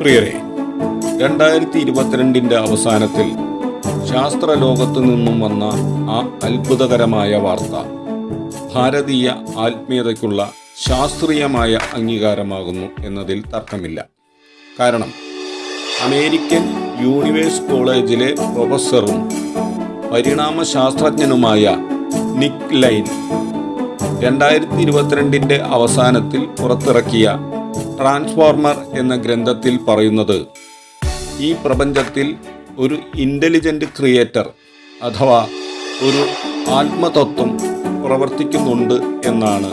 പ്രിയരെ രണ്ടായിരത്തി ഇരുപത്തിരണ്ടിന്റെ അവസാനത്തിൽ ശാസ്ത്രലോകത്തു നിന്നും വന്ന ആ അത്ഭുതകരമായ വാർത്ത ഭാരതീയ ആത്മീയതയ്ക്കുള്ള ശാസ്ത്രീയമായ അംഗീകാരമാകുന്നു എന്നതിൽ തർക്കമില്ല. കാരണം അമേരിക്കൻ യൂണിവേഴ്സ് കോളേജിലെ പ്രൊഫസറും പരിണാമ ശാസ്ത്രജ്ഞനുമായ നിക് ലൈൻ രണ്ടായിരത്തി ഇരുപത്തിരണ്ടിന്റെ അവസാനത്തിൽ പുറത്തിറക്കിയ ട്രാൻസ്ഫോർമർ എന്ന ഗ്രന്ഥത്തിൽ പറയുന്നത് ഈ പ്രപഞ്ചത്തിൽ ഒരു ഇന്റലിജന്റ് ക്രിയേറ്റർ അഥവാ ഒരു ആത്മതത്വം പ്രവർത്തിക്കുന്നുണ്ട് എന്നാണ്.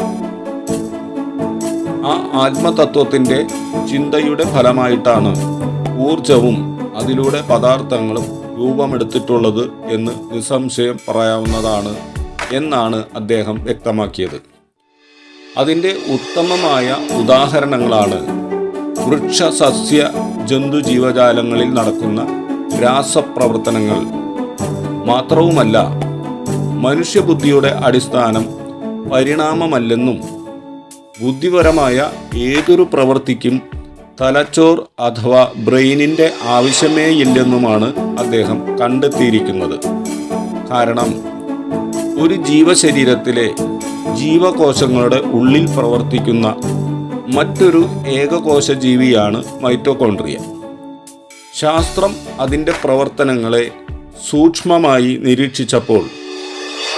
ആ ആത്മതത്വത്തിന്റെ ചിന്തയുടെ ഫലമായിട്ടാണ് ഊർജവും അതിലൂടെ പദാർത്ഥങ്ങളും രൂപമെടുത്തിട്ടുള്ളത് എന്ന് നിസ്സംശയം പറയാവുന്നതാണ് എന്നാണ് അദ്ദേഹം വ്യക്തമാക്കിയത്. അതിന്റെ ഉത്തമമായ ഉദാഹരണങ്ങളാണ്. വൃക്ഷ സസ്യ ജന്തു ജീവജാലങ്ങളിൽ നടക്കുന്ന രാസപ്രവർത്തനങ്ങൾ. മാത്രവുമല്ല മനുഷ്യബുദ്ധിയുടെ അടിസ്ഥാനം പരിണാമമല്ലെന്നും ബുദ്ധിപരമായ ഏതൊരു പ്രവൃത്തിക്കും തലച്ചോർ അഥവാ ബ്രെയിനിന്റെ ആവശ്യമേയില്ലെന്നുമാണ് അദ്ദേഹം കണ്ടെത്തിയിരിക്കുന്നത്. കാരണം ഒരു ജീവശരീരത്തിലെ ജീവകോശങ്ങളുടെ ഉള്ളിൽ പ്രവർത്തിക്കുന്ന മറ്റൊരു ഏകകോശ ജീവിയാണ് മൈറ്റോകോൺട്രിയ ശാസ്ത്രം അതിന്റെ പ്രവർത്തനങ്ങളെ സൂക്ഷ്മമായി നിരീക്ഷിച്ചപ്പോൾ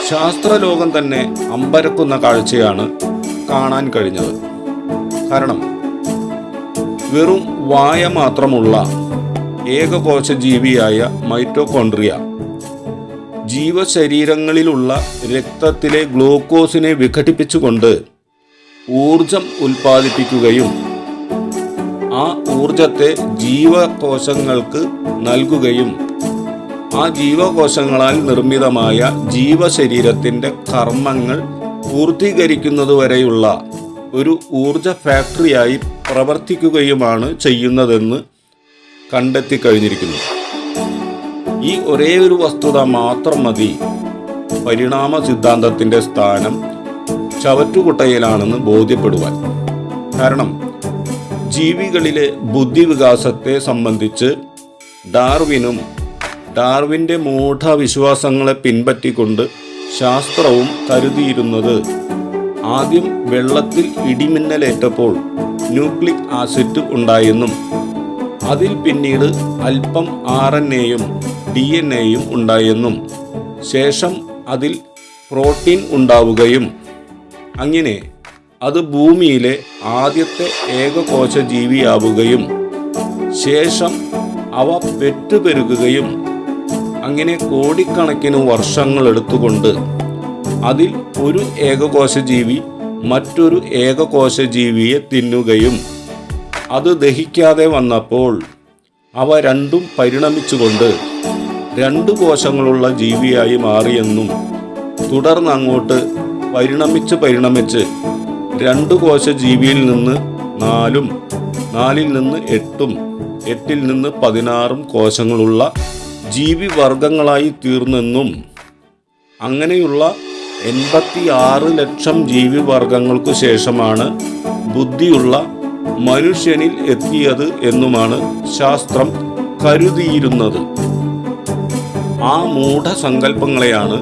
ശാസ്ത്രലോകം തന്നെ അമ്പരക്കുന്ന കാഴ്ചയാണ് കാണാൻ കഴിഞ്ഞത്. കാരണം വെറും വായ മാത്രമുള്ള ഏകകോശ ജീവിയായ മൈറ്റോകോൺട്രിയ ജീവശരീരങ്ങളിലുള്ള രക്തത്തിലെ ഗ്ലൂക്കോസിനെ വിഘടിപ്പിച്ചുകൊണ്ട് ഊർജം ഉൽപ്പാദിപ്പിക്കുകയും ആ ഊർജത്തെ ജീവകോശങ്ങൾക്ക് നൽകുകയും ആ ജീവകോശങ്ങളാൽ നിർമ്മിതമായ ജീവശരീരത്തിന്റെ കർമ്മങ്ങൾ പൂർത്തീകരിക്കുന്നതുവരെയുള്ള ഒരു ഊർജ ഫാക്ടറിയായി പ്രവർത്തിക്കുകയുമാണ് ചെയ്യുന്നതെന്ന് കണ്ടെത്തി കഴിഞ്ഞിരിക്കുന്നു. ഈ ഒരേ ഒരു വസ്തുത മാത്രം മതി. പരിണാമ സിദ്ധാന്തത്തിന്റെ സ്ഥാനം ചവറ്റുകുട്ടയിലാണെന്ന് ബോധ്യപ്പെടുവാൻ. കാരണം ജീവികളിലെ ബുദ്ധിവികാസത്തെ സംബന്ധിച്ച് ഡാർവിനും ഡാർവിന്റെ മൂഢവിശ്വാസങ്ങളെ പിൻപറ്റിക്കൊണ്ട് ശാസ്ത്രവും കരുതിയിരുന്നത് ആദ്യം വെള്ളത്തിൽ ഇടിമിന്നലേറ്റപ്പോൾ ന്യൂക്ലിക് ആസിഡ് ഉണ്ടായെന്നും അതിൽ പിന്നീട് അല്പം ആർ എൻ എയും ഡി എൻ എയും ഉണ്ടായെന്നും ശേഷം അതിൽ പ്രോട്ടീൻ ഉണ്ടാവുകയും. അങ്ങനെ അത് ഭൂമിയിലെ ആദ്യത്തെ ഏകകോശ ജീവിയാവുകയും. ശേഷം അവ പെറ്റുപെരുകുകയും അങ്ങനെ കോടിക്കണക്കിന് വർഷങ്ങൾ എടുത്തുകൊണ്ട് അതിൽ ഒരു ഏകകോശ ജീവി മറ്റൊരു ഏകകോശ ജീവിയെ തിന്നുകയും. അത് ദഹിക്കാതെ വന്നപ്പോൾ അവ രണ്ടും പരിണമിച്ചുകൊണ്ട് രണ്ട് കോശങ്ങളുള്ള ജീവിയായി മാറിയെന്നും തുടർന്ന് അങ്ങോട്ട് പരിണമിച്ച് പരിണമിച്ച് രണ്ട് കോശ ജീവിയിൽ നിന്ന് നാലും നാലിൽ നിന്ന് എട്ടും എട്ടിൽ നിന്ന് പതിനാറും കോശങ്ങളുള്ള ജീവിവർഗങ്ങളായി തീർന്നെന്നും അങ്ങനെയുള്ള എൺപത്തി ആറ് ലക്ഷം ജീവിവർഗങ്ങൾക്കു ശേഷമാണ് ബുദ്ധിയുള്ള മനുഷ്യനിൽ എത്തിയത് എന്നുമാണ് ശാസ്ത്രം കരുതിയിരുന്നത്. ആ മൂഢസങ്കല്പങ്ങളെയാണ്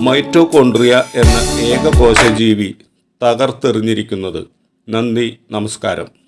മൈറ്റോകോൺട്രിയ എന്ന ഏകകോശജീവി തകർത്തെറിഞ്ഞിരിക്കുന്നത്. നന്ദി നമസ്കാരം.